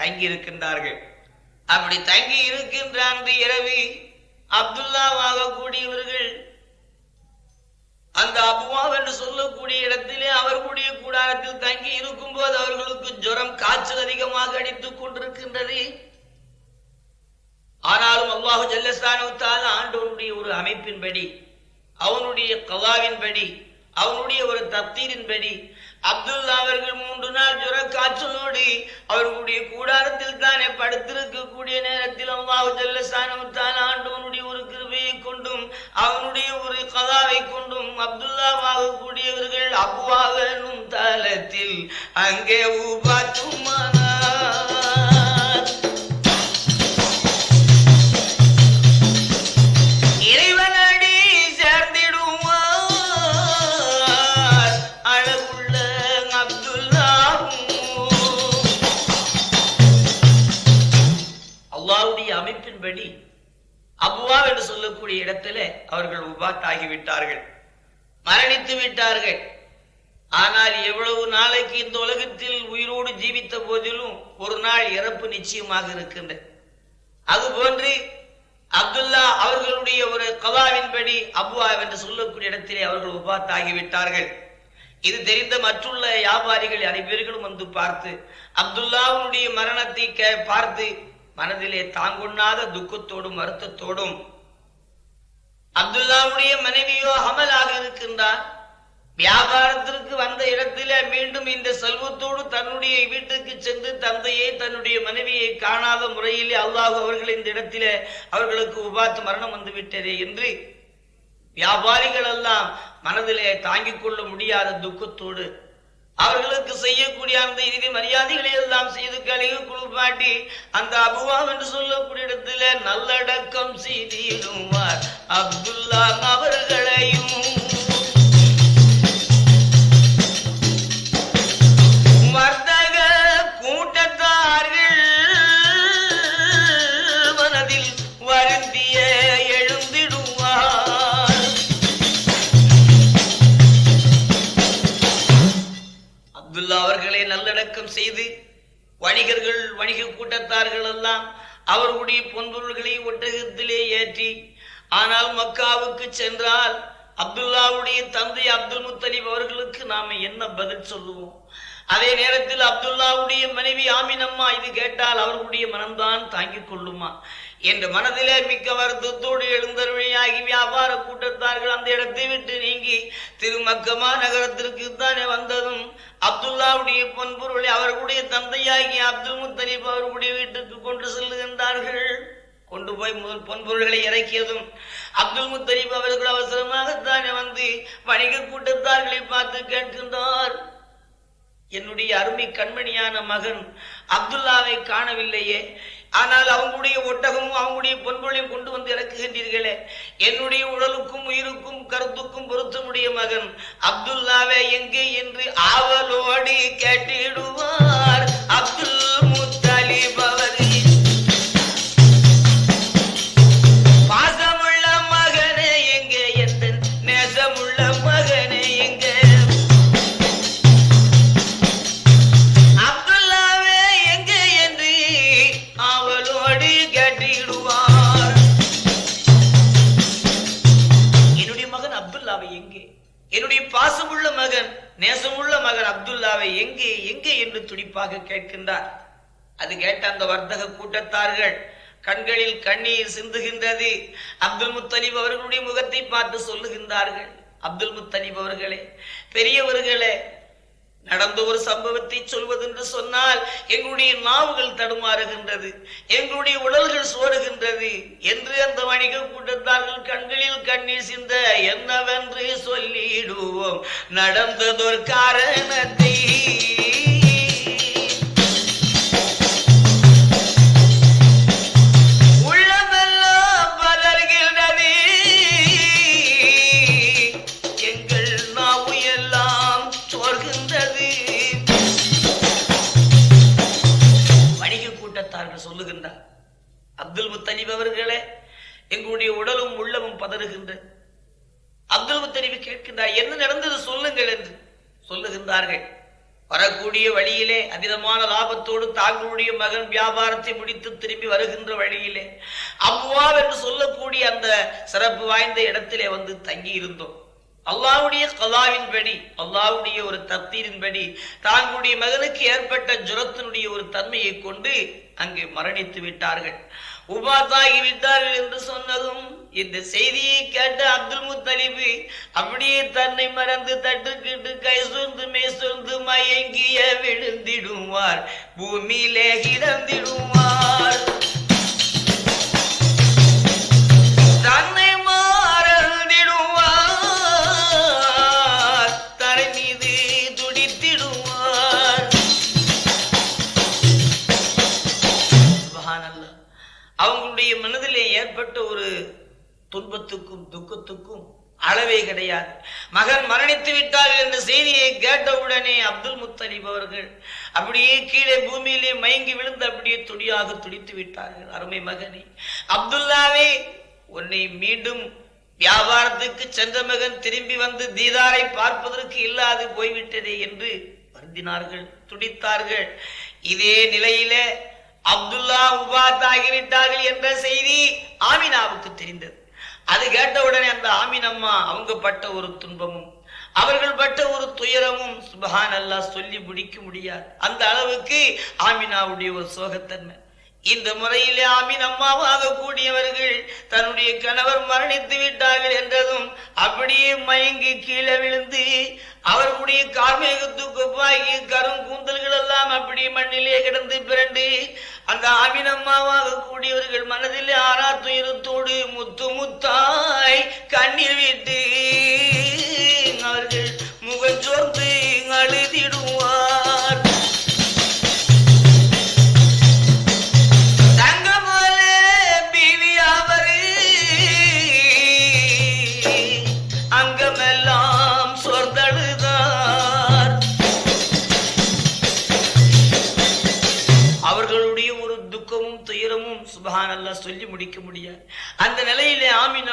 தங்கி இருக்கின்றார்கள் அப்படி தங்கி இருக்கின்ற அன்று இரவி அப்துல்லாவாக கூடியவர்கள். அந்த அபுவா என்று சொல்லக்கூடிய இடத்திலே அவர்களுடைய கூடாரத்தில் தங்கி இருக்கும் போது அவர்களுக்கு ஜுரம் காய்ச்சல் அதிகமாக அடித்துக் கொண்டிருக்கின்றது. ஆனாலும் அல்லாஹு ஜல்லஸ்தானத்தால் ஆண்டவனுடைய ஒரு அமைப்பின்படி அவனுடைய கலாவின்படி அவனுடைய ஒரு தப்தீரின்படி அப்துல்லா அவர்கள் மூன்று நாள் ஜுர காய்ச்சலோடு அவர்களுடைய கூடாரத்தில் தானே படுத்திருக்கக்கூடிய நேரத்தில் அல்லாஹு ஜல்லஸ்தானுத்தால் ஆண்டவனுடைய ஒரு கிருபையை கொண்டும் அவனுடைய ஒரு கதாவை கொண்டும் அப்துல்லாவாக கூடியவர்கள் அபுவாக தளத்தில் அங்கே உபாத்துமானார் இருக்கக்கூடிய சொல்லக்கூடிய இடத்துல அவர்கள் உபாத் ஆகிவிட்டார்கள் மரணித்து விட்டார்கள். ஆனால் எவ்வளவு நாளைக்கு இந்த உலகத்தில் உயிரோடு ஜீவித்த போதிலும் ஒரு நாள் இறப்பு நிச்சயமாக இருக்கின்ற அதுபோன்று அப்துல்லா அவர்களுடைய ஒரு கலாவின்படி அபுவா என்று சொல்லக்கூடிய இடத்திலே அவர்கள் உபாத் ஆகிவிட்டார்கள் இது தெரிந்த மற்றுள்ள வியாபாரிகள் அனைவர்களும் வந்து பார்த்து அப்துல்லாவுடைய மரணத்தை பார்த்து மனதிலே தாங்கொண்ணாத துக்கத்தோடும் வருத்தத்தோடும் அப்துல்லாவுடைய மனைவியோ அமலாக இருக்கின்றார். வியாபாரத்திற்கு வந்த இடத்திலே மீண்டும் இந்த செல்வத்தோடு தன்னுடைய வீட்டுக்கு சென்று தந்தையை தன்னுடைய மனைவியை காணாத முறையிலே அல்லாஹ் அவர்கள் இந்த இடத்திலே அவர்களுக்கு உபாத்து மரணம் வந்து விட்டதே என்று வியாபாரிகள் எல்லாம் மனதிலே தாங்கிக் கொள்ள முடியாத துக்கத்தோடு அவர்களுக்கு செய்யக்கூடிய அந்த இறுதி மரியாதைகளை எல்லாம் செய்து கழிவு குளிப்பாட்டி அந்த அபுவாம் என்று சொல்லக்கூடிய இடத்துல நல்லடக்கம் செய்திடுவார் அப்துல்லா அவர்களையும் வணிகர்கள் வணிக கூட்டத்தார்கள் எல்லாம் அவர்களுடைய பொன்பொருள்களை ஒட்டகத்திலே ஏற்றி ஆனால் மக்காவுக்கு சென்றால் அப்துல்லாவுடைய தந்தை அப்துல் முத்தலிப் அவர்களுக்கு நாம என்ன பதில் சொல்லுவோம்? அதே நேரத்தில் அப்துல்லாவுடைய மனைவி ஆமினம்மா இது கேட்டால் அவர்களுடைய மனம்தான் தாங்கிக் கொள்ளுமா? என்ற மனதிலே மிக்க வருத்தத்தோடு எழுந்தருமையாகி வியாபார கூட்டத்தார்கள் அந்த இடத்தை விட்டு நீங்கி திருமக்கமா நகரத்திற்கு தானே வந்ததும் அப்துல்லாவுடைய பொன்பொருளை அவர்களுடைய தந்தையாகி அப்துல் முத்தலிப் அவர்களுடைய வீட்டுக்கு கொண்டு செல்லுகின்றார்கள். கொண்டு போய் முதல் பொன்பொருள்களை இறக்கியதும் அப்துல் முத்தலிப் அவர்கள் அவசரமாகத்தானே வந்து வணிக கூட்டத்தார்களை பார்த்து கேட்கின்றார். என்னுடைய அருமை கண்மணியான மகன் அப்துல்லாவை காணவில்லையே. ஆனால் அவங்களுடைய ஒட்டகமும் அவங்களுடைய பொன்பொருளையும் கொண்டு வந்து இறக்குகின்றீர்களே. என்னுடைய உடலுக்கும் உயிருக்கும் கருத்துக்கும் பொருத்தமுடைய மகன் அப்துல்லாவே எங்கே என்று ஆவலோடி கேட்டிடுவார். அப்துல் மகன் எங்கே எங்கே என்று துடிப்பாக கேட்கின்றார். அது கேட்ட அந்த வர்த்தக கூட்டத்தார்கள் கண்களில் கண்ணீர் சிந்துகின்றது. அப்துல் முத்தலீப் அவர்களுடைய முகத்தை பார்த்து சொல்லுகின்றார்கள். அப்துல் முத்தலீப் அவர்களே பெரியவர்களே நடந்த ஒரு சம்பவத்தை சொல்வதென்று சொன்னால் எங்களுடைய நாவுகள் தடுமாறுகின்றது எங்களுடைய உடல்கள் சோறுகின்றது என்று அந்த வணிக கூட்டத்தார்கள் கண்களில் கண்ணீர் சிந்த என்னவென்று சொல்லிடுவோம். நடந்ததொரு காரணத்தை தனிபவர்களே எங்களுடைய உடலும் உள்ளமும் பதறுகின்ற. அப்துல் முத்தலிப் கேட்கின்றார் என்ன நடந்தது சொல்லுங்கள் என்று. சொல்லுகின்றார்கள் வரக்கூடிய வழியிலே அதிகமான லாபத்தோடு தாங்களுடைய மகன் வியாபாரத்தை முடித்து திரும்பி வருகின்ற வழியிலே அவ்வாவ் என்று சொல்லக்கூடிய அந்த சிறப்பு வாய்ந்த இடத்திலே வந்து தங்கி இருந்தோம் அல்லாவுடைய கலாவின்படி அல்லாவுடைய ஒரு தத்தீரின்படி தாங்களுடைய மகனுக்கு ஏற்பட்ட ஜுரத்தினுடைய ஒரு தன்மையை கொண்டு அங்கே மரணித்து விட்டார்கள். உபாத்தாகிவிட்டார்கள் என்று சொன்னதும் இந்த செய்தியை கேட்ட அப்துல் முத்தலிபு அப்படியே தன்னை மறந்து தட்டுக்கிட்டு கை சொந்து மே சொந்து மயங்கிய விழுந்திடுவார். பூமியிலே இறந்திடுவார் தன்னை ஏற்பட்ட ஒரு துன்பத்துக்கும் துக்கத்துக்கும் அளவே கிடையாது. மகன் மரணித்து விட்டார் என்ற செய்தியை கேட்டவுடனே அப்துல் முத்தலிப் அவர்கள் அப்படியே கீழே பூமியிலே மயங்கி விழுந்து அப்படியே துடியாக துடித்து விட்டார்கள். அருமை மகனே அப்துல்லாவே உன்னை மீண்டும் வியாபாரத்துக்கு சென்ற மகன் திரும்பி வந்து தீதாரை பார்ப்பதற்கு இல்லாது போய்விட்டதே என்று வருந்தினார்கள் துடித்தார்கள். இதே நிலையிலே அப்துல்லா உபாத் ஆகிவிட்டார்கள் என்ற செய்தி ஆமினாவுக்கு தெரிந்தது. அது கேட்டவுடனே அந்த ஆமினம்மா அவங்க பட்ட ஒரு துன்பமும் அவர்கள் பட்ட ஒரு துயரமும் சுபஹான் அல்லா சொல்லி முடிக்க முடியாது. அந்த அளவுக்கு ஆமினாவுடைய ஒரு சோகத்தன்மை. இந்த முறையிலே ஆமின் அம்மாவாக கூடியவர்கள் தன்னுடைய கணவர் மரணித்து விட்டார்கள் என்றதும் அப்படியே மயங்கி கீழே விழுந்து அவர்களுடைய கார்மேகத்துக்கு கரும் கூந்தல்கள் அந்த ஆமின் கூடியவர்கள் மனதில் ஆறா துயரத்தோடு முத்து முத்தாய் கண்ணீர் விட்டு அவர்கள் முகஞ்சோர்ந்து அழுதிடுவார்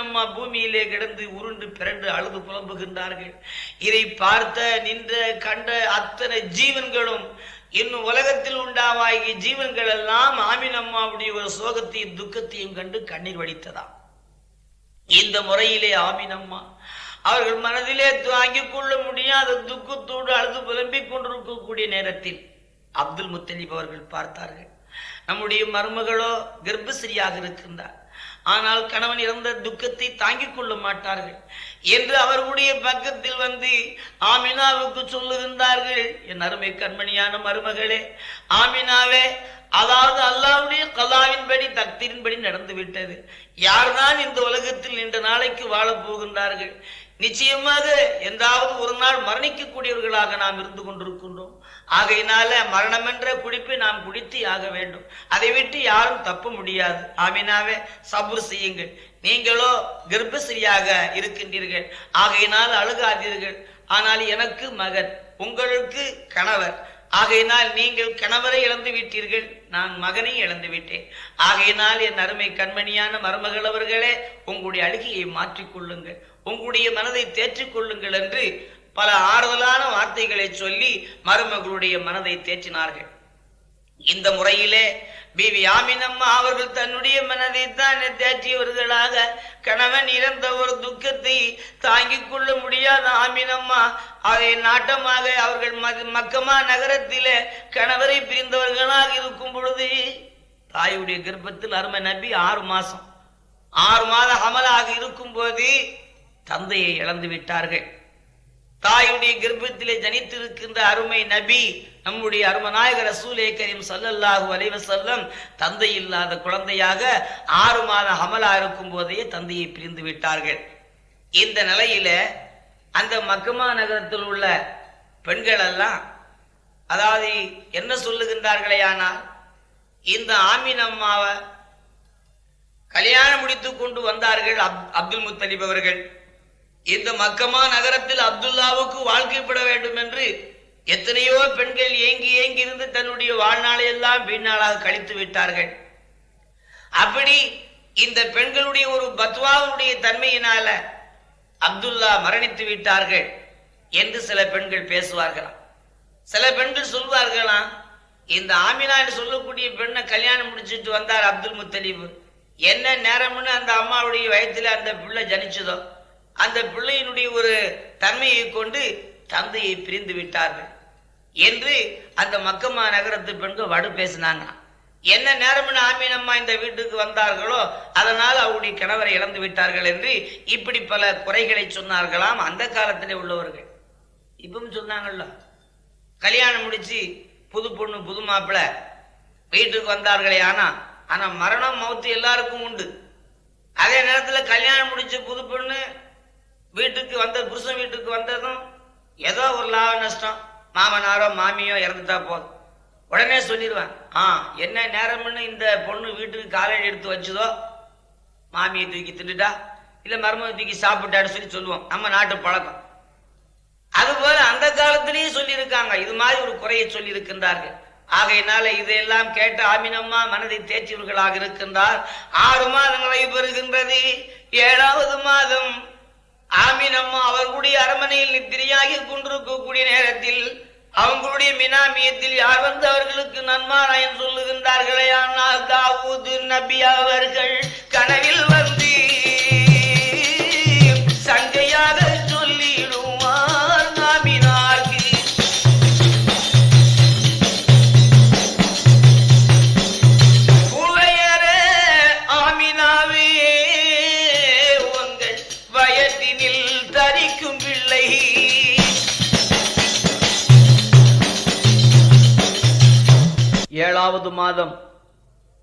அம்மா பூமியிலே கிடந்து உருண்டு பிறண்டு அழுது புலம்புகின்றார்கள். இதை பார்த்த நின்ற கண்ட அத்தனை ஜீவன்களும் இன்னும் உலகத்தில் உண்டாவாகிய ஜீவன்கள் எல்லாம் ஆமீன் அம்மாவுடைய ஒரு சோகத்தையும் துக்கத்தையும் கண்டு கண்ணீர் வடித்ததாம். இந்த முறையிலே ஆமீன் அம்மா அவர்கள் மனதிலே தாங்கிக் கொள்ள முடியாத துக்கத்தோடு அழுது புலம்பிக் கொண்டிருக்கக்கூடிய நேரத்தில் அப்துல் முத்தலிப் அவர்கள் பார்த்தார்கள். நம்முடைய மருமகளோ கர்ப்பசிரியாக இருக்கின்றார். ஆனால் கணவன் இறந்த துக்கத்தை தாங்கிக் கொள்ள மாட்டார்கள். என்று அவர்களுடைய பக்கத்தில் வந்து ஆமினாவுக்கு சொல்லுகின்றார்கள் என் அருமை கண்மணியான மருமகளே ஆமினாவே அதாவது அல்லாவுடைய கலாவின்படி தக்தியின்படி நடந்து விட்டது. யார்தான் இந்த உலகத்தில் நீண்ட நாளைக்கு வாழப் போகின்றார்கள்? நிச்சயமாக என்றாவது ஒரு நாள் மரணிக்கக்கூடியவர்களாக நாம் இருந்து கொண்டிருக்கின்றோம். ஆகையினால மரணம் என்ற குடிப்பு நாம் குடித்து ஆக வேண்டும். அதை விட்டு யாரும் தப்ப முடியாது. ஆமினாவே சபுர் செய்யுங்கள். நீங்களோ கர்ப்பசிரியாக இருக்கின்றீர்கள். ஆகையினால் அழுகாதீர்கள். ஆனால் எனக்கு மகன் உங்களுக்கு கணவர். ஆகையினால் நீங்கள் கணவரை இழந்து விட்டீர்கள். நான் மகனை இழந்து விட்டேன். ஆகையினால் என் அருமை கண்மணியான மருமகள் அவர்களே உங்களுடைய அழுகையை மாற்றிக்கொள்ளுங்கள். உங்களுடைய மனதை தேற்றிக் கொள்ளுங்கள் என்று பல ஆறுதலான வார்த்தைகளை சொல்லி மருமகளுடைய மனதை தேற்றினார்கள். இந்த முறையிலே பிவி ஆமினம்மா அவர்கள் தன்னுடைய மனதை தான் தேற்றியவர்களாக கணவன் இறந்த ஒரு துக்கத்தை தாங்கிக் கொள்ள முடியாத ஆமினம்மா அதை நாட்டமாக அவர்கள் மக்கமா நகரத்திலே கணவரை பிரிந்தவர்களாக இருக்கும் பொழுது தாயுடைய கர்ப்பத்தில் அருமை நம்பி ஆறு மாசம் ஆறு மாத அமலாக இருக்கும் போது தந்தையை இழந்து விட்டார்கள். தாயுடைய கர்ப்பத்திலே ஜனித்திருக்கின்ற அருமை நபி நம்முடைய அருமநாயகர் ரசூலே கரீம் ஸல்லல்லாஹு அலைஹி தந்தை இல்லாத குழந்தையாக ஆறு மாத அமலா இருக்கும் போதே தந்தையை பிரிந்து விட்டார்கள். இந்த நிலையில அந்த மக்கமா நகரத்தில் உள்ள பெண்கள் எல்லாம் அதாவது என்ன சொல்லுகின்றார்களே ஆனால் இந்த ஆமீன் அம்மாவை கல்யாணம் முடித்துக் கொண்டு வந்தார்கள் அப்- அப்துல் முத்தலிப் அவர்கள். இந்த மக்கமா நகரத்தில் அப்துல்லாவுக்கு வாழ்க்கைப்பட வேண்டும் என்று எத்தனையோ பெண்கள் ஏங்கி ஏங்கி இருந்து தன்னுடைய வாழ்நாளை எல்லாம் வீணாளாக கழித்து விட்டார்கள். அப்படி இந்த பெண்களுடைய ஒரு பத்வாவுடைய தன்மையினால அப்துல்லா மரணித்து விட்டார்கள் என்று சில பெண்கள் பேசுவார்களாம். சில பெண்கள் சொல்வார்களாம் இந்த ஆமினா என்று சொல்லக்கூடிய பெண்ணை கல்யாணம் முடிச்சிட்டு வந்தார் அப்துல் முத்தலீப். என்ன நேரம்னு அந்த அம்மாவுடைய வயத்துல அந்த பிள்ளை ஜனிச்சதோ? அந்த பிள்ளையினுடைய ஒரு தன்மையை கொண்டு தந்தையை பிரிந்து விட்டார்கள் என்று அந்த மக்கம்மா நகரத்து பெண்கள் வடு பேசினாங்க. என்ன நேரம்னு ஆமீனம்மா இந்த வீட்டுக்கு வந்தார்களோ அதனால் அவருடைய கணவரை இழந்து விட்டார்கள் என்று இப்படி பல குறைகளை சொன்னார்களாம் அந்த காலத்திலே உள்ளவர்கள். இப்பவும் சொன்னாங்கல்ல கல்யாணம் முடிச்சு புது பொண்ணு புது மாப்பிள்ளை வீட்டுக்கு வந்தார்களே ஆனா ஆனா மரணம் மௌத்து எல்லாருக்கும் உண்டு. அதே நேரத்தில் கல்யாணம் முடிச்ச புது பொண்ணு வீட்டுக்கு வந்த புருஷன் வீட்டுக்கு வந்ததும் ஏதோ ஒரு லாப நஷ்டம். மாமனாரோ மாமியோ இறந்துட்டா போதும். உடனே சொல்லிடுவேன் ஆ என்ன நேரம்னு இந்த பொண்ணு வீட்டுக்கு காலையில் எடுத்து வச்சுதோ மாமியை தூக்கி தின்னுட்டா இல்லை மருமக தூக்கி சாப்பிட்டான்னு சொல்லி சொல்லுவோம். நம்ம நாட்டு பழக்கம். அதுபோல அந்த காலத்திலேயே சொல்லியிருக்காங்க. இது மாதிரி ஒரு குறையை சொல்லியிருக்கின்றார்கள். ஆகையினால இதையெல்லாம் கேட்ட ஆமினம்மா மனதை தேற்றியவர்களாக இருக்கின்றார். ஆறு மாதங்களை பெறுகின்றது. ஏழாவது மாதம் ஆமினம்மா அவர்களுடைய அரமனையில் நித்திரையாகி கொண்டிருக்கக்கூடிய நேரத்தில் அவங்களுடைய மினாமியத்தில் யார் வந்து அவர்களுக்கு நன்மாராயம் சொல்லுகின்றார்களே? ஆனால் தாவூது நபி அவர்கள்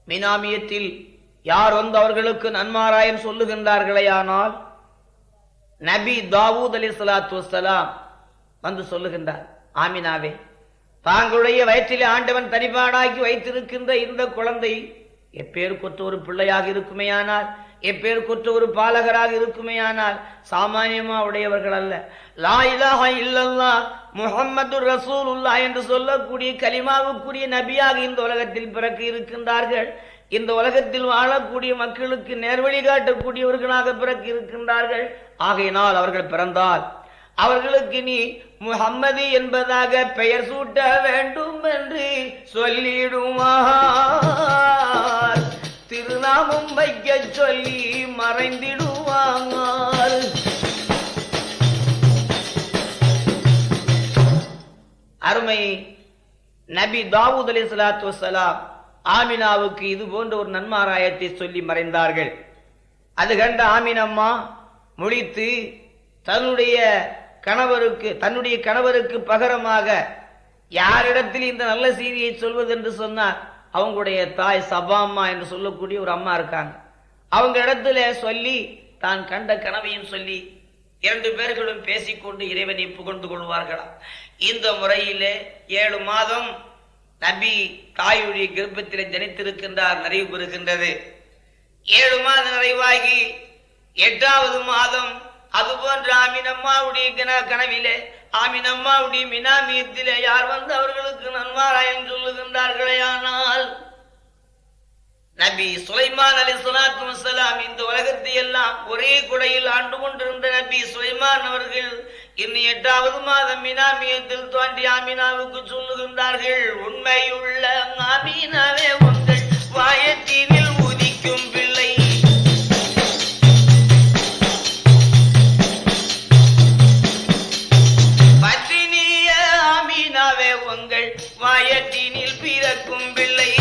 மினாமியத்தில் யார் வந்து அவர்களுக்கு நன்மாராயம் சொல்லுகின்றார்களேயானால் நபி தாவூத் அலி சலாத்து வலாம் வந்து சொல்லுகின்றார் ஆமினாவே தாங்களுடைய வயிற்றிலே ஆண்டவன் தனிபாடாக்கி வைத்திருக்கின்ற இந்த குழந்தை எப்பேருக்கொற்ற ஒரு பிள்ளையாக இருக்குமேயானால் எப்பேருக்கொற்ற ஒரு பாலகராக இருக்குமேயானால் சாமானியமா உடையவர்கள் அல்ல. லா இல்லல்லா இல்லல்லாஹ் ரசூல் ரசூலுல்லாஹ் என்று சொல்லக்கூடிய கலிமாவுக்குரிய நபியாக இந்த உலகத்தில் பிறக்க இருக்கின்றார்கள். இந்த உலகத்தில் வாழக்கூடிய மக்களுக்கு நேர்வழி காட்டக்கூடியவர்களாக பிறக்க இருக்கின்றார்கள். ஆகையினால் அவர்கள் பிறந்தால் அவர்களுக்கு நீ முகம்மதி என்பதாக பெயர் சூட்ட வேண்டும் என்று சொல்லிடுவார். திருநாமம் வைக்க சொல்லி மறைந்திடுவார் அருமை நபி தாவூத் அலி சலாத்து வசலாம் ஆமினாவுக்கு இது போன்ற ஒரு நன்மாராயத்தை சொல்லி மறைந்தார்கள். அது கண்ட ஆமினம்மா முழித்து தன்னுடைய கணவருக்கு தன்னுடைய கணவருக்கு பகரமாக யாரிடத்தில் இந்த நல்ல செய்தியை சொல்வது? என்று சொன்னார். அவங்களுடைய தாய் சபாம்மா என்று சொல்லக்கூடிய ஒரு அம்மா இருக்காங்க. அவங்க இடத்துல சொல்லி தான் கண்ட கனவையும் சொல்லி இரண்டு பேர்களும் பேசிக்கொண்டு இறைவனை புகழ்ந்து கொள்வார்களாம் இந்த முறையிலே ஏழு மாதம் நபி தாயுடைய கிருப்பத்தில் ஜனித்திருக்கின்றார் நிறைவு பெறுகின்றது. ஏழு மாதம் நிறைவாகி எட்டாவது மாதம் அதுபோன்ற அம்மாவுடைய கனவிலே ஆமின் அம்மாவுடைய மினாமியத்திலே யார் வந்து அவர்களுக்கு நன்மாராயம் சொல்லுகின்றார்களே ஆனால் நபி சுலைமான் அலி சலாத்து வசலாம் இந்த உலகத்தை எல்லாம் ஒரே குடையில் ஆண்டு கொண்டிருந்த நபி சுலைமான் அவர்கள் இன்னும் எட்டாவது மாதம் மினாமியத்தில் தோன்றி ஆமினாவுக்கு சொல்லுகின்றார்கள் உண்மையுள்ள ஆமீனாவே உங்கள் வாயத்தீனில் உங்கள் பிறக்கும் பிள்ளை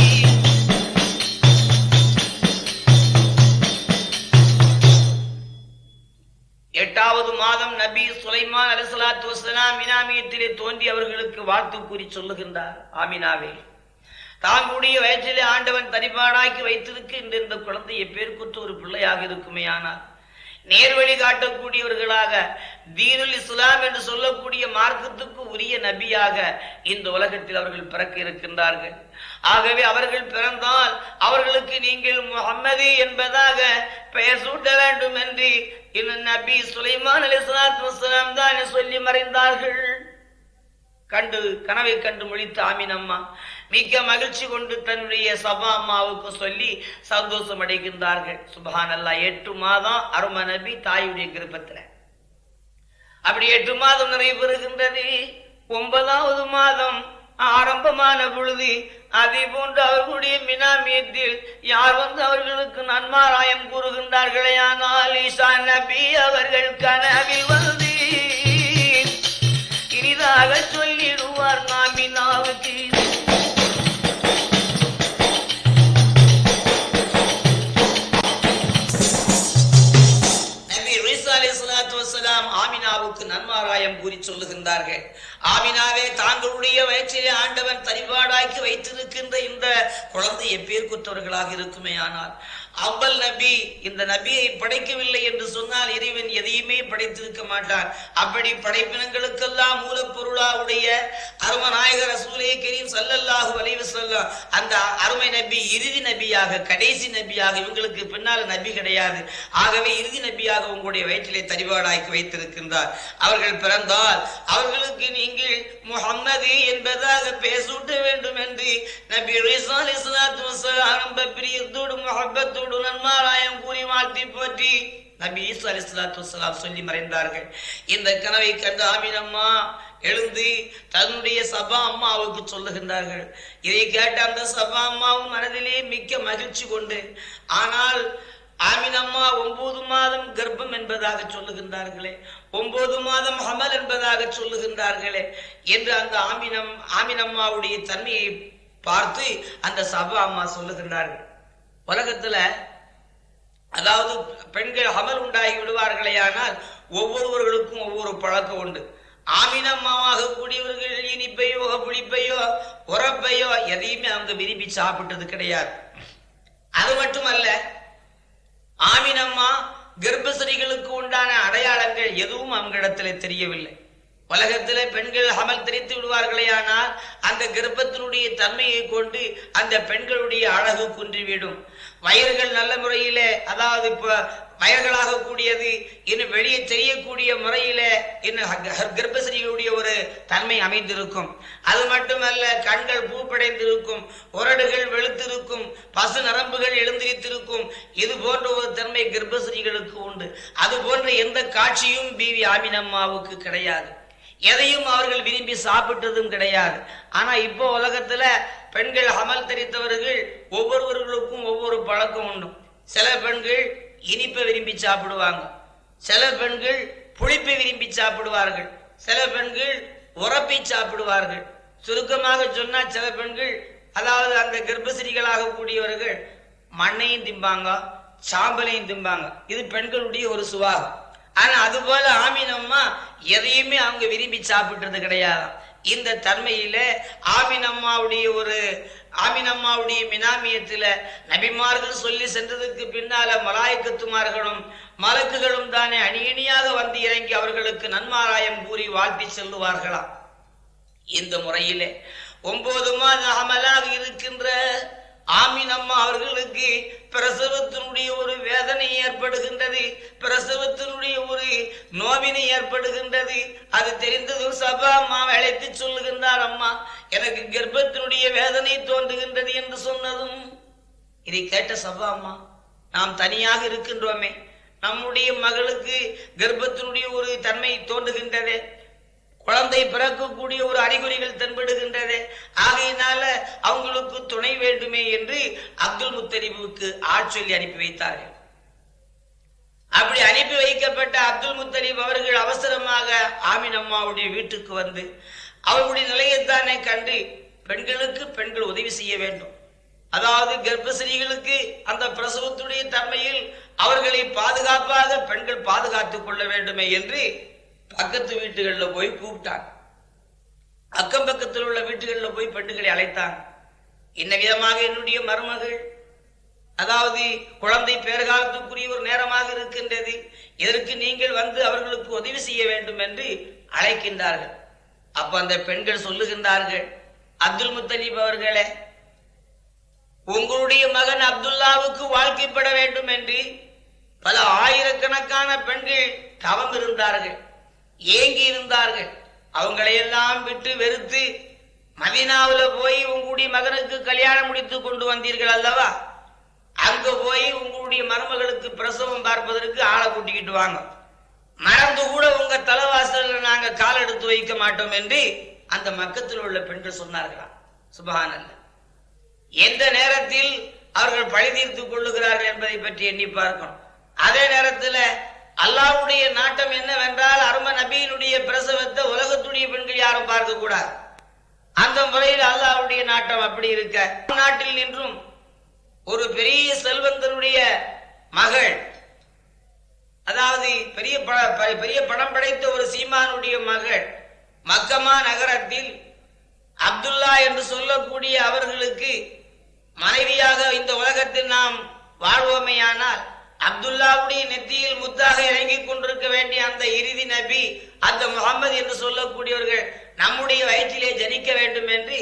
எட்டாவது மாதம் நபி சுலைமான் அலிசலாத்து வசலாம் மினாமியத்திலே தோன்றி அவர்களுக்கு வாழ்த்து கூறி சொல்லுகின்றார். ஆமினாவே. தாங்களுடைய வயிற்றிலே ஆண்டவன் தனிப்பாடாக்கி வைத்திருக்கின்ற இந்த குழந்தையை எப்பேருக்குற்ற ஒரு பிள்ளையாக இருக்குமே ஆனால் நேர்வழி காட்டக்கூடியவர்களாக தீனுல் இஸ்லாம் என்று சொல்லக்கூடிய மார்க்கத்துக்கு உரிய நபியாக இந்த உலகத்தில் அவர்கள் பிறக்க இருக்கின்றார்கள். ஆகவே அவர்கள் பிறந்தால் அவர்களுக்கு நீங்கள் முகம்மது என்பதாக பெயர் சூட்ட வேண்டும் என்று இன்னும் நபி சுலைமான் அலி வஸலாம் தான் சொல்லி மறைந்தார்கள். கண்டு கனவை கண்டு முழித்த ஆமினம்மா மிக்க மகிழ்ச்சி கொண்டு தன்னுடைய சபா அம்மாவுக்கு சொல்லி சந்தோஷம் அடைகின்றார்கள் சுபஹானல்லா எட்டு மாதம் அரும நபி தாயுடைய கிருப்பத்தில் அப்படி எட்டு மாதம் நிறைவேறுகின்றது ஒன்பதாவது மாதம் ஆரம்பமான பொழுது அதே போன்று அவர்களுடைய மினாமியத்தில் யார் வந்து அவர்களுக்கு நன்மாராயம் கூறுகின்றார்களே? ஆனால் ஈசா நபி அவர்கள் கனவில் வந்து இனிதாக சொல்லி கூறி ஆமினாவே தாங்களுடைய வயிற்றிலே ஆண்டவன் தரிபாடாக்கி வைத்திருக்கின்ற இந்த குழந்தை எப்பேற்குற்றவர்களாக இருக்குமே ஆனால் அவ்வல் நபி இந்த நபியை படைக்கவில்லை என்று சொன்னால் இறைவன் எதையுமே படைத்திருக்க மாட்டான். அப்படி படைப்பினங்களுக்கெல்லாம் மூலப்பொருளாவுடைய அருமநாயகர் ரசூலே கரீம் சல்லல்லாஹு அலைஹி சொல்லம் அந்த அருமை நபி இறுதி நபியாக கடைசி நபியாக இவங்களுக்கு பின்னால் நபி கிடையாது. ஆகவே இறுதி நபியாக உங்களுடைய வயிற்றிலே தரிபாடாக்கி வைத்திருக்கின்றார். அவர்கள் பிறந்தால் அவர்களுக்கு நீங்கள் முஹம்மது என்பதாக பேசூட்ட வேண்டும் என்று நபி ஈசா ஆரம்ப பிரியத்தோடு முஹப்பத்தோடு நன்மாராயம் கூறி வாழ்த்தி போற்றி நபி ஈசா அலைஹிஸ்ஸலாத்து சொல்லி மறைந்தார்கள். இந்த கனவை கண்ட ஆமினம்மா எழுந்து தன்னுடைய சபா அம்மாவுக்கு சொல்லுகின்றார்கள். இதை கேட்ட அந்த சபா அம்மாவும் மனதிலே மிக்க மகிழ்ச்சி கொண்டு ஆனால் ஆமினம்மா ஒன்பது மாதம் கர்ப்பம் என்பதாக சொல்லுகின்றார்களே ஒன்பது மாதம் அமல் என்பதாக சொல்லுகின்றார்களே என்று அந்த ஆமினம் ஆமினம்மாவுடைய தன்மையை பார்த்து அந்த சபா அம்மா சொல்லுகின்றார்கள். உலகத்துல அதாவது பெண்கள் அமல் உண்டாகி விடுவார்களே ஆனால் ஒவ்வொருவர்களுக்கும் ஒவ்வொரு பழக்கம் உண்டு. ஆமினம்மாவாக கூடியவர்கள் இனிப்பையோ புளிப்பையோ உரப்பையோ எதையுமே அவங்க விரும்பி சாப்பிட்டது கிடையாது. அது மட்டுமல்ல ஆமினம்மா கர்ப்பசரிகளுக்கு உண்டான அடையாளங்கள் எதுவும் அவங்களிடத்துல தெரியவில்லை. உலகத்தில் பெண்கள் அமல் தெரித்து விடுவார்களே ஆனால் அந்த கர்ப்பத்தினுடைய தன்மையை கொண்டு அந்த பெண்களுடைய அழகு குன்றிவிடும். வயர்கள் நல்ல முறையில அதாவது இப்ப வயர்களாக கூடியது இன்னும் வெளியே தெரியக்கூடிய முறையில இன்னும் கர்ப்பசரிகளுடைய ஒரு தன்மை அமைந்திருக்கும். அது மட்டுமல்ல கண்கள் பூப்படைந்திருக்கும் உரடுகள் வெளுத்திருக்கும் பசு நரம்புகள் எழுந்திருத்திருக்கும் இது போன்ற ஒரு தன்மை கர்ப்பசரிகளுக்கு உண்டு. அது போன்ற எந்த காட்சியும் பிவி ஆமினம்மாவுக்கு கிடையாது. எதையும் அவர்கள் விரும்பி சாப்பிட்டதும் கிடையாது. ஆனா இப்போ உலகத்துல பெண்கள் அமல் தெரித்தவர்கள் ஒவ்வொருவர்களுக்கும் ஒவ்வொரு பழக்கம் உண்டு. சில பெண்கள் இனிப்பை விரும்பி சாப்பிடுவாங்க. சில பெண்கள் புளிப்பை விரும்பி சாப்பிடுவார்கள். சில பெண்கள் உரப்பை சாப்பிடுவார்கள். சுருக்கமாக சொன்னால் சில பெண்கள் அதாவது அந்த கர்ப்பசிரிகளாக கூடியவர்கள் மண்ணையும் திம்பாங்க சாம்பலையும் திம்பாங்க. இது பெண்களுடைய ஒரு சுவாகம் ஆனா அது போல ஆமீனம்மா எதையுமே அவங்க விரும்பி சாப்பிட்டது கிடையாது. இந்த தன்மையில ஆமினம்மாவுடைய ஒரு ஆமினம்மாவுடைய மினாமியத்துல நபிமார்கள் சொல்லி சென்றதுக்கு பின்னால மலாய்க்கத்துமார்களும் மலக்குகளும் தானே அணியணியாக வந்து இறங்கி அவர்களுக்கு நன்மாராயம் கூறி வாழ்த்தி செல்லுவார்களாம். இந்த முறையிலே ஒன்பது மாத அமலாக இருக்கின்ற ஆமினம்மா அவர்களுக்கு பிரசவத்தினுடைய ஒரு வேதனை ஏற்படுகின்றது பிரசவத்தினுடைய ஒரு நோவினை ஏற்படுகின்றது. அது தெரிந்ததும் சபா அம்மா அழைத்து சொல்லுகின்றார் அம்மா எனக்கு கர்ப்பத்தினுடைய வேதனை தோன்றுகின்றது என்று சொன்னதும் இதை கேட்ட சபா அம்மா நாம் தனியாக இருக்கின்றோமே நம்முடைய மகளுக்கு கர்ப்பத்தினுடைய ஒரு தன்மை தோன்றுகின்றதே. குழந்தை பிறக்கக்கூடிய ஒரு அறிகுறிகள் தென்படுகின்றது ஆகையினால அவங்களுக்கு துணை வேண்டுமே என்று அப்துல் முத்தலிபுக்கு ஆட்சொல்லி அனுப்பி வைத்தார்கள். அப்படி அனுப்பி வைக்கப்பட்ட அப்துல் முத்தலீப் அவர்கள் அவசரமாக ஆமின் அம்மாவுடைய வீட்டுக்கு வந்து அவர்களுடைய நிலையைத்தானே கண்டு பெண்களுக்கு பெண்கள் உதவி செய்ய வேண்டும். அதாவது கர்ப்பசிரிகளுக்கு அந்த பிரசவத்துடைய தன்மையில் அவர்களை பாதுகாப்பாக பெண்கள் பாதுகாத்துக் கொள்ள வேண்டுமே என்று பக்கத்து வீட்டுகளில் போய் கூப்பிட்டாங்க. அக்கம் பக்கத்தில் உள்ள வீட்டுகளில் போய் பெண்களை அழைத்தாங்க. என்ன விதமாக என்னுடைய மருமகள்? அதாவது குழந்தை பேறுகாலத்துக்குரிய ஒரு நேரமாக இருக்கின்றது. இதற்கு நீங்கள் வந்து அவர்களுக்கு உதவி செய்ய வேண்டும் என்று அழைக்கின்றார்கள். அப்ப அந்த பெண்கள் சொல்லுகின்றார்கள் அப்துல் முத்தலீப் அவர்களே உங்களுடைய மகன் அப்துல்லாவுக்கு வாழ்க்கைப்பட வேண்டும் என்று பல ஆயிரக்கணக்கான பெண்கள் தவம் இருந்தார்கள். ஏங்கி இருந்தார்கள் அவங்களையெல்லாம் விட்டு வெறுத்து மதீனாவுல போய் உங்களுடைய மகனுக்கு கல்யாணம் முடித்து கொண்டு வந்தீர்கள் அல்லவா? அங்க போய் உங்களுடைய மருமகளுக்கு பிரசவம் பார்ப்பதற்கு ஆளை கூட்டிக்கிட்டு வாங்க. மறந்து கூட உங்க தலைவாசல நாங்க கால் எடுத்து வைக்க மாட்டோம் என்று அந்த மக்கத்தில் உள்ள பெண்கள் சொன்னார்களாம். சுபஹானல்ல. எந்த நேரத்தில் அவர்கள் பழி தீர்த்து கொள்ளுகிறார்கள் என்பதை பற்றி எண்ணி பார்க்கணும். அதே நேரத்தில் அல்லாவுடைய நாட்டம் என்னவென்றால் அரும நபியினுடைய பிரசவத்தை உலகத்துடைய பெண்கள் யாரும் பார்க்க கூடாது. அந்த முறையில் அல்லாவுடைய நாட்டம் அப்படி இருக்க. நாட்டில் நின்றும் ஒரு பெரிய செல்வந்தருடைய மகள் அதாவது பெரிய பெரிய படம் படைத்த ஒரு சீமானுடைய மகள் மக்கமா நகரத்தில் அப்துல்லா என்று சொல்லக்கூடிய அவர்களுக்கு மனைவியாக இந்த உலகத்தில் நாம் வாழ்வோமேயானால் அப்துல்லாவுடைய நெத்தியில் முத்தாக இறங்கிக் கொண்டிருக்க வேண்டிய அந்த இறுதி நபி அந்த முகமது என்று சொல்லக்கூடியவர்கள் நம்முடைய வயிற்றிலே ஜனிக்க வேண்டும் என்று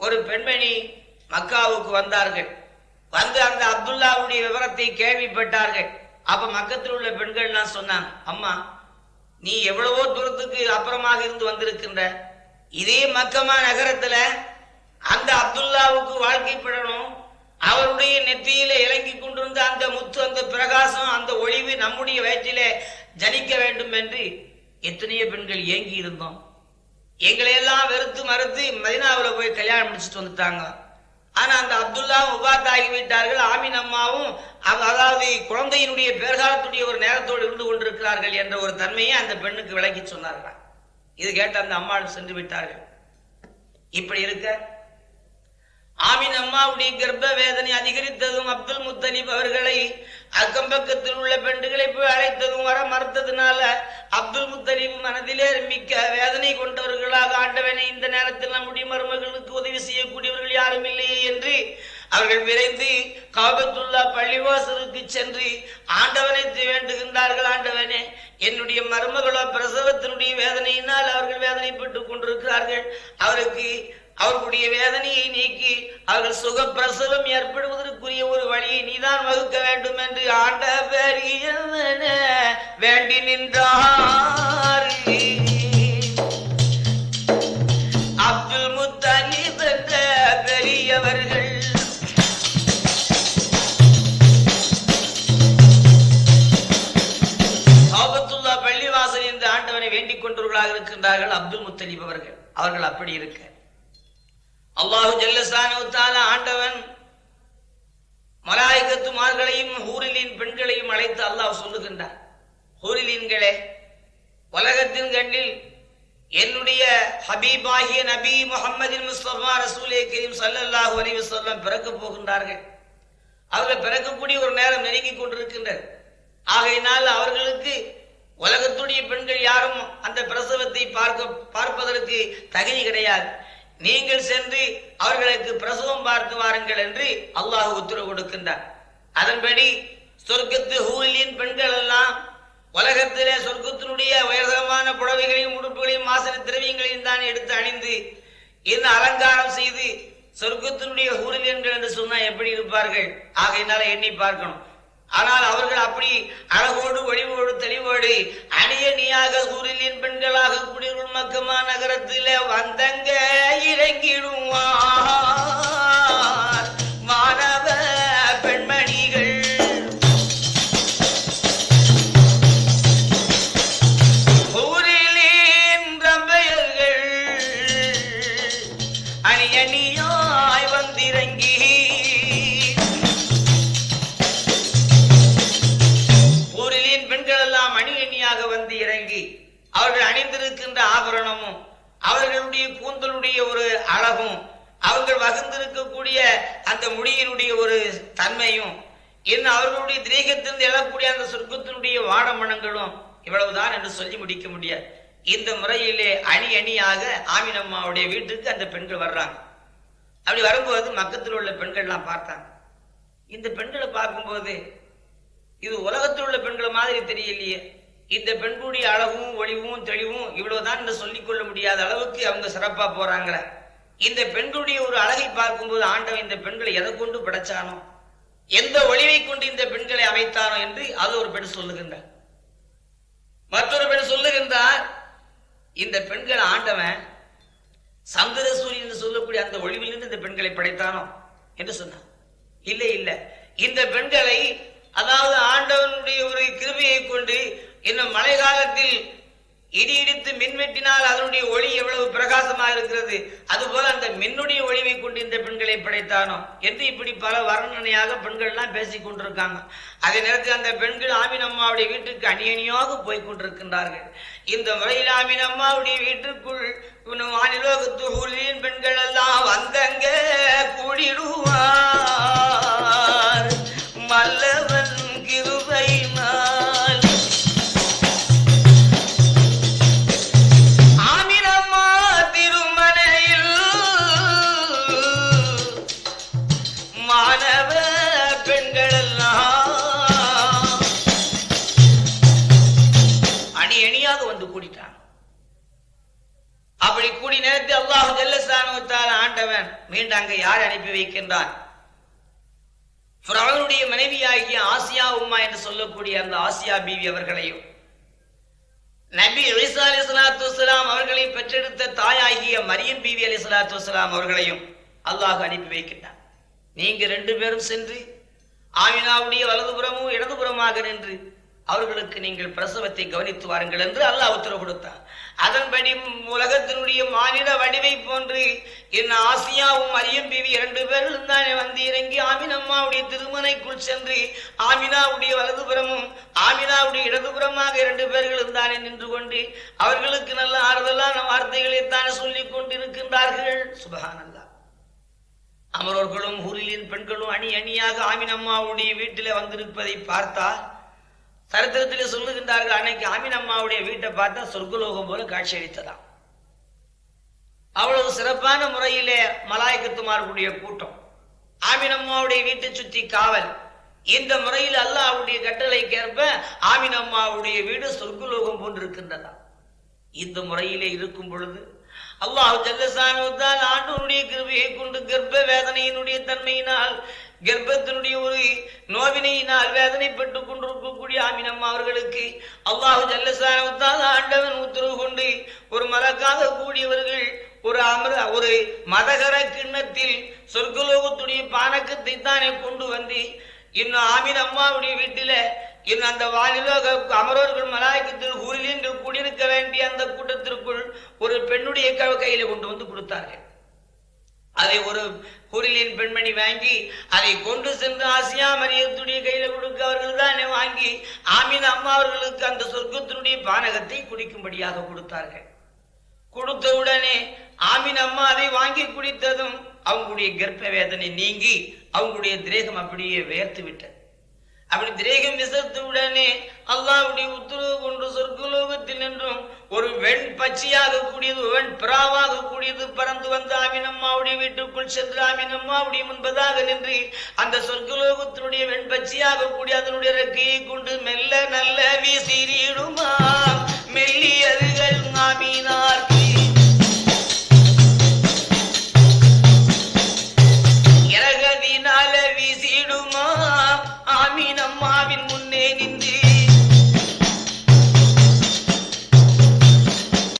ஒரு பெண்மணி மக்காவுக்கு வந்தார்கள். வந்து அந்த அப்துல்லாவுடைய விவரத்தை கேள்விப்பட்டார்கள். அப்ப மக்கத்தில் உள்ள பெண்கள்லாம் சொன்னாங்க அம்மா நீ எவ்வளவோ தூரத்துக்கு அப்புறமாக இருந்து வந்திருக்கின்ற இதே மக்கமா நகரத்துல அந்த அப்துல்லாவுக்கு வாழ்க்கைப்படணும் அவருடைய நெத்தியில இறங்கி கொண்டிருந்த அந்த முத்து அந்த பிரகாசம் அந்த ஒளிவு நம்முடைய வயிற்றிலே ஜனிக்க வேண்டும் என்று எத்தனையோ பெண்கள் ஏங்கி இருந்தோம். எங்களை எல்லாம் வெறுத்து மறுத்து மதினாவில் போய் கல்யாணம் முடிச்சுட்டு வந்துட்டாங்க. ஆனா அந்த அப்துல்லா உபாத் ஆகிவிட்டார்கள் ஆமீன் அம்மாவும் அவ- அதாவது குழந்தையினுடைய பேர்காலத்துடைய ஒரு நேரத்தோடு இருந்து கொண்டிருக்கிறார்கள் என்ற ஒரு தன்மையை அந்த பெண்ணுக்கு விளக்கி சொன்னார்கள். இது கேட்ட அந்த அம்மாவில் சென்று விட்டார்கள். இப்படி இருக்க ஆமீன் அம்மாவுடைய கர்ப்ப வேதனை அதிகரித்ததும் அப்துல் முத்தலிப் அவர்களை அக்கம் பக்கத்தில் உள்ள பெண்டுகளை போய் அழைத்ததும் வர மறுத்ததுனால அப்துல் முத்தலிப் மனதிலே மிக்க வேதனை கொண்டவர்களாக ஆண்டவனை இந்த நேரத்தில் நம்முடைய மருமகளுக்கு உதவி செய்யக்கூடியவர்கள் யாரும் இல்லையே என்று அவர்கள் விரைந்து காபத்துள்ளா பள்ளிவாசலுக்கு சென்று ஆண்டவனை வேண்டுகின்றார்கள். ஆண்டவனே என்னுடைய மருமகளோ பிரசவத்தினுடைய வேதனையினால் அவர்கள் வேதனைப்பட்டு கொண்டிருக்கிறார்கள். அவருக்கு அவர்களுடைய வேதனையை நீக்கி அவர்கள் சுகப்பிரசவம் ஏற்படுவதற்குரிய ஒரு வழியை நீதான் வகுக்க வேண்டும் என்று ஆண்ட வேண்டி நின்றார். அப்துல் முத்தலி என்ற பெரியவர்கள். காபத்துல்லா பள்ளிவாசல் என்று ஆண்டவனை வேண்டிக் கொண்டவர்களாக இருக்கின்றார்கள் அப்துல் முத்தலிப் அவர்கள். அவர்கள் அப்படி இருக்க அல்லாஹு ஜல்லசானு ஆண்டவன் மலாய்கத்துமார்களையும் ஹூரிலின் பெண்களையும் அழைத்து அல்லாஹ் சொல்லுகின்றார். ஹூரிலீன்களே உலகத்தின் கண்ணில் என்னுடைய ஹபீபாகிய நபி முகமதின் முஸ்தபா ரசூலே கரீம் சல்லாஹு அலைஹி சொல்லம் பிறக்க போகின்றார்கள். அவர்கள் பிறக்கக்கூடிய ஒரு நேரம் நெருங்கிக் கொண்டிருக்கின்றது. ஆகையினால் அவர்களுக்கு உலகத்துடைய பெண்கள் யாரும் அந்த பிரசவத்தை பார்க்க பார்ப்பதற்கு தகுதி கிடையாது. நீங்கள் சென்று அவர்களுக்கு பிரசவம் பார்த்து வாருங்கள் என்று அல்லாஹ் உத்தரவு கொடுக்கின்றார். அதன்படி சொர்க்கத்து ஹூலியின் பெண்கள் எல்லாம் உலகத்திலே சொர்க்கத்தினுடைய உயர்தரமான புடவைகளையும் உடுப்புகளையும் வாசன திரவியங்களையும் தான் எடுத்து அணிந்து இந்த அலங்காரம் செய்து சொர்க்கத்தினுடைய ஹூரிலியன்கள் என்று சொன்னால் எப்படி இருப்பார்கள்? ஆகையினால எண்ணி பார்க்கணும். ஆனால் அவர்கள் அப்படி அழகோடு ஒளிவோடு தெளிவோடு அணியணியாக சூரியலின் பெண்களாக குடியுள் மக்கமா நகரத்திலே வந்தங்க இறங்கிடுவான் அணிந்திருக்கின்ற ஆபரணமும் அவர்களுடைய கூந்தலுடைய ஒரு அழகும் அவர்கள் வகுந்திருக்கக்கூடிய அந்த முடியினுடைய ஒரு தன்மையும் இன்னும் அவர்களுடைய திரேகத்திலிருந்து எழக்கூடிய அந்த சொர்க்கத்தினுடைய வாடமணங்களும் இவ்வளவுதான் என்று சொல்லி முடிக்க முடியாது. இந்த முறையிலே அணி அணியாக ஆமினம்மாவுடைய வீட்டுக்கு அந்த பெண்கள் வர்றாங்க. அப்படி வரும்போது மக்கத்தில் உள்ள பெண்கள்லாம் பார்த்தாங்க. இந்த பெண்களை பார்க்கும்போது இது உலகத்தில் உள்ள பெண்களை மாதிரி தெரியலையே. இந்த பெண்களுடைய அழகும் ஒளிவும் தெளிவும் இவ்வளவுதான் என்று சொல்லிக் கொள்ள முடியாத அளவுக்கு அவங்க சிறப்பா போறாங்களே. இந்த பெண்களுடைய ஒரு அழகை பார்க்கும்போது ஆண்டவன் இந்த பெண்களை எதை கொண்டு படைச்சானோ எந்த ஒளிவை கொண்டு இந்த பெண்களை அமைத்தானோ என்று அது ஒரு பெண் சொல்லுகின்றார் மற்றொரு பெண் சொல்லுகின்றார் இந்த பெண்கள் ஆண்டவன் சந்திர சூரியன் என்று சொல்லக்கூடிய அந்த ஒளிவிலிருந்து இந்த பெண்களை படைத்தானோ என்று சொன்னான் இல்லை இல்லை. இந்த பெண்களை அதாவது ஆண்டவனுடைய ஒரு கிருமையை கொண்டு இன்னும் மழை காலத்தில் இடி இடித்து மின்வெட்டினால் அதனுடைய ஒளி எவ்வளவு பிரகாசமாக இருக்கிறது? அதுபோல அந்த மின்னுடைய ஒளிவை கொண்டு இந்த பெண்களை படைத்தானோ? என்று இப்படி பல வர்ணனையாக பெண்கள் எல்லாம் பேசிக் கொண்டிருக்காங்க. அதே நேரத்தில் அந்த பெண்கள் ஆமின் அம்மாவுடைய வீட்டுக்கு அணியணியாக போய் கொண்டிருக்கின்றார்கள். இந்த முறையில் ஆமின் அம்மாவுடைய வீட்டுக்குள் வானிலோகத்து ஊழியின் பெண்கள் எல்லாம் வந்தங்க கூடிடுவார். மல்லவர் ஆண்டவன் மீண்டும் அங்க யார் அனுப்பி வைக்கின்றான்? அவனுடைய மனைவியாகிய ஆசியா உம்மா என்று சொல்லக்கூடிய அந்த ஆசியா பீவி அவர்களையும் நபி அலிசா அலி சலாத்து வலாம் அவர்களை பெற்றெடுத்த தாயாகிய மரியம் பீவி அலி சலாத்து வலாம் அவர்களையும் அல்லாஹ் அனுப்பி வைக்கின்றான். நீங்க ரெண்டு பேரும் சென்று ஆமினாவுடைய வலதுபுறமும் இடதுபுறமாக நின்று அவர்களுக்கு நீங்கள் பிரசவத்தை கவனித்து வாருங்கள் என்று அல்லாஹ் உத்தரவு கொடுத்தான். அதன்படி உலகத்தினுடைய மாநில வடிவை போன்று என் ஆசியாவும் மரியம் பிவி இரண்டு பேரும் தானே வந்து இறங்கி ஆமினம்மாவுடைய திருமனைக்குள் சென்று ஆமினாவுடைய வலதுபுறமும் ஆமினாவுடைய இடதுபுறமாக இரண்டு பேர்களும் தானே நின்று கொண்டு அவர்களுக்கு நல்ல ஆறுதலான வார்த்தைகளை தானே சொல்லிக் கொண்டிருக்கின்றார்கள். சுபஹானல்லா அமரோர்களும் ஊரிலின் பெண்களும் அணி அணியாக ஆமினம்மாவுடைய வீட்டில் வந்திருப்பதை பார்த்தால் சரித்திரத்திலே சொல்லுகின்றார்கள் அன்னைக்கு ஆமின் அம்மாவுடைய வீட்டை பார்த்தா சொர்க்கலோகம் போல காட்சி அளித்ததாம். அவ்வளவு சிறப்பான முறையிலே மலாய்க்கத்துமார்களுடைய கூட்டம். ஆமினம்மாவுடைய வீட்டை சுற்றி காவல். இந்த முறையில் அல்லாவுடைய கட்டளைக்கேற்ப ஆமின் அம்மாவுடைய வீடு சொர்க்கலோகம் போன்றிருக்கின்றதா இந்த முறையிலே இருக்கும் பொழுது அல்லாஹ் தான் ஆண்டவனுடைய கிருபையை கொண்டு கர்ப்ப வேதனையினுடைய தன்மையினால் கர்ப்பத்தினுடைய ஒரு நோவினையினால் வேதனைப்பட்டுக் கொண்டிருக்கக்கூடிய ஆமினம்மா அவர்களுக்கு அல்லாஹு ஜல்லசானுவத்தால் ஆண்டவன் உத்தரவு கொண்டு ஒரு மலக்காக கூடியவர்கள் ஒரு அமர ஒரு மதகர கிண்ணத்தில் சொர்க்கலோகத்துடைய பானக்கத்தை தானே கொண்டு வந்து இன்னும் ஆமீன் அம்மாவுடைய வீட்டில இன்னும் அந்த வானிலோக அமரோர்கள் மலாயக்கத்தில் ஊரில் என்று குடியிருக்க வேண்டிய அந்த கூட்டத்திற்குள் ஒரு பெண்ணுடைய க- கையில கொண்டு வந்து கொடுத்தார்கள். அதை ஒரு குரிலின் பெண்மணி வாங்கி அதை கொண்டு சென்று ஆசியா மரியத்துடைய கையில கொடுக்க அவர்கள் தானே வாங்கி ஆமீன் அம்மா அவர்களுக்கு அந்த சொர்க்கத்தினுடைய பானகத்தை குடிக்கும்படியாக கொடுத்தார்கள். கொடுத்த உடனே ஆமீன் அம்மா அதை வாங்கி குடித்ததும் அவங்களுடைய கர்ப்ப வேதனை நீங்கி அவங்களுடைய திரேகம் அப்படியே வேர்த்து விட்டது. அப்படி திரேகம் விசத்து உடனே உத்தரவு கொண்டு சொர்க்கலோகத்தில் நின்றும். ஒரு வெண் பச்சையாக கூடியது வெண் பிராவாக கூடியது பறந்து வந்து ஆமினம்மாவுடைய வீட்டுக்குள் சென்று ஆமினம்மாவுடைய முன்பதாக நின்று அந்த சொர்க்கலோகத்தினுடைய வெண் பச்சையாக கூடிய அதனுடைய ரெக்கையை கொண்டு மெல்ல நல்ல வீசிடுமா மெல்லியதுகள் ஆமினார்